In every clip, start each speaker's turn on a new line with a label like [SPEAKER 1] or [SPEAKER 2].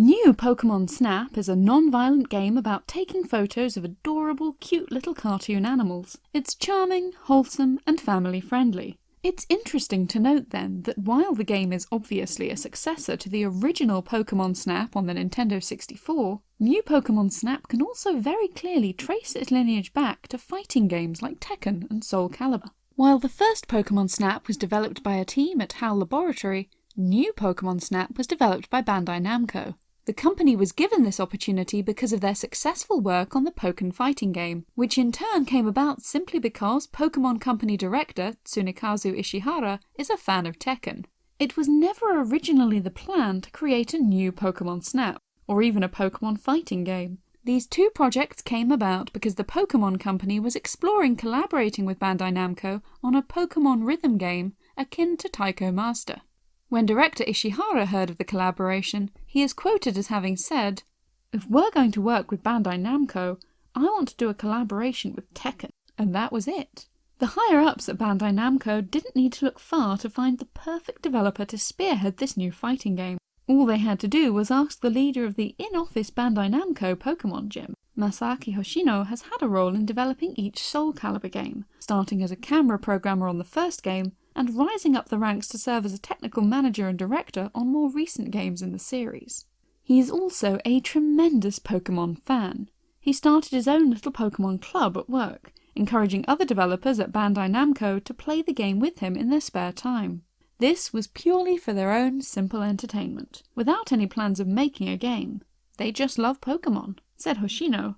[SPEAKER 1] New Pokemon Snap is a non-violent game about taking photos of adorable, cute little cartoon animals. It's charming, wholesome, and family friendly. It's interesting to note then that while the game is obviously a successor to the original Pokemon Snap on the Nintendo 64, new Pokemon Snap can also very clearly trace its lineage back to fighting games like Tekken and Soul Calibur. While the first Pokemon Snap was developed by a team at HAL Laboratory, new Pokemon Snap was developed by Bandai Namco. The company was given this opportunity because of their successful work on the Pokken fighting game, which in turn came about simply because Pokemon Company director Tsunekazu Ishihara is a fan of Tekken. It was never originally the plan to create a new Pokemon Snap, or even a Pokemon fighting game. These two projects came about because the Pokemon Company was exploring collaborating with Bandai Namco on a Pokemon rhythm game akin to Taiko Master. When director Ishihara heard of the collaboration, he is quoted as having said, If we're going to work with Bandai Namco, I want to do a collaboration with Tekken, and that was it. The higher-ups at Bandai Namco didn't need to look far to find the perfect developer to spearhead this new fighting game. All they had to do was ask the leader of the in-office Bandai Namco Pokemon Gym. Masaaki Hoshino has had a role in developing each Soul Calibur game, starting as a camera programmer on the first game and rising up the ranks to serve as a technical manager and director on more recent games in the series. He is also a tremendous Pokemon fan. He started his own little Pokemon club at work, encouraging other developers at Bandai Namco to play the game with him in their spare time. This was purely for their own simple entertainment, without any plans of making a game. They just love Pokemon, said Hoshino.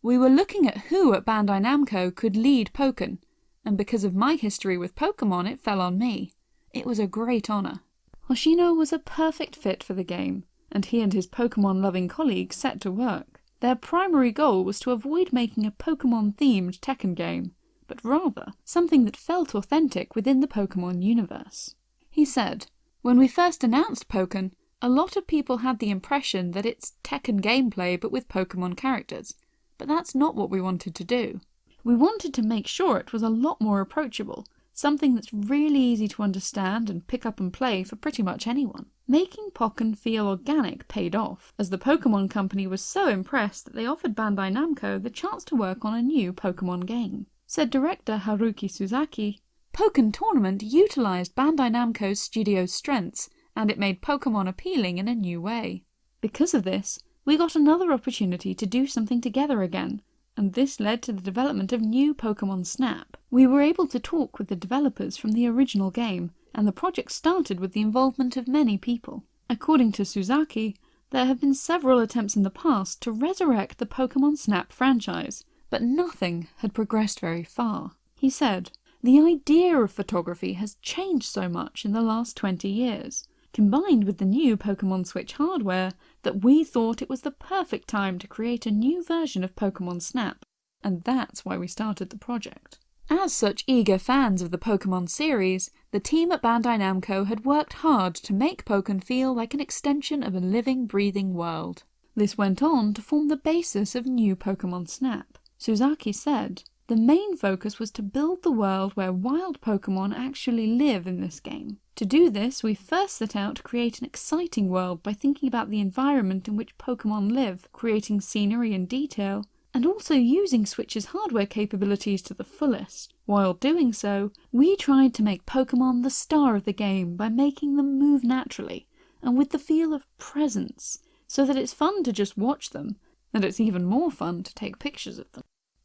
[SPEAKER 1] We were looking at who at Bandai Namco could lead Pokken, and because of my history with Pokemon it fell on me. It was a great honour. Hoshino was a perfect fit for the game, and he and his Pokemon-loving colleagues set to work. Their primary goal was to avoid making a Pokemon-themed Tekken game, but rather something that felt authentic within the Pokemon universe. He said, When we first announced Pokken, a lot of people had the impression that it's Tekken gameplay but with Pokemon characters, but that's not what we wanted to do. We wanted to make sure it was a lot more approachable, something that's really easy to understand and pick up and play for pretty much anyone. Making Pokken feel organic paid off, as the Pokemon Company was so impressed that they offered Bandai Namco the chance to work on a new Pokemon game. Said director Haruki Suzaki, Pokken Tournament utilised Bandai Namco's studio's strengths, and it made Pokemon appealing in a new way. Because of this, we got another opportunity to do something together again, and this led to the development of new Pokemon Snap. We were able to talk with the developers from the original game, and the project started with the involvement of many people. According to Suzaki, there have been several attempts in the past to resurrect the Pokemon Snap franchise, but nothing had progressed very far. He said, The idea of photography has changed so much in the last 20 years combined with the new Pokemon Switch hardware, that we thought it was the perfect time to create a new version of Pokemon Snap, and that's why we started the project. As such eager fans of the Pokemon series, the team at Bandai Namco had worked hard to make Pokken feel like an extension of a living, breathing world. This went on to form the basis of new Pokemon Snap. Suzaki said, the main focus was to build the world where wild Pokemon actually live in this game. To do this, we first set out to create an exciting world by thinking about the environment in which Pokemon live, creating scenery and detail, and also using Switch's hardware capabilities to the fullest. While doing so, we tried to make Pokemon the star of the game by making them move naturally, and with the feel of presence, so that it's fun to just watch them, and it's even more fun to take pictures of them.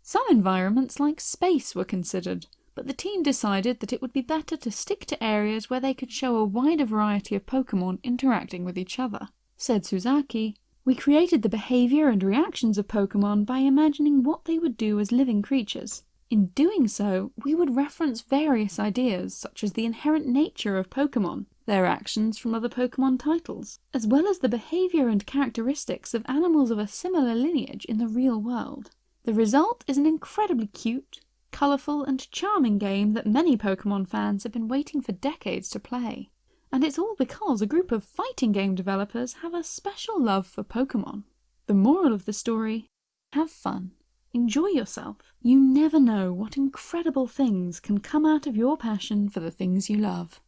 [SPEAKER 1] Some environments like space were considered, but the team decided that it would be better to stick to areas where they could show a wider variety of Pokemon interacting with each other. Said Suzaki, we created the behaviour and reactions of Pokemon by imagining what they would do as living creatures. In doing so, we would reference various ideas such as the inherent nature of Pokemon, their actions from other Pokemon titles, as well as the behaviour and characteristics of animals of a similar lineage in the real world. The result is an incredibly cute, colourful and charming game that many Pokemon fans have been waiting for decades to play. And it's all because a group of fighting game developers have a special love for Pokemon. The moral of the story? Have fun. Enjoy yourself. You never know what incredible things can come out of your passion for the things you love.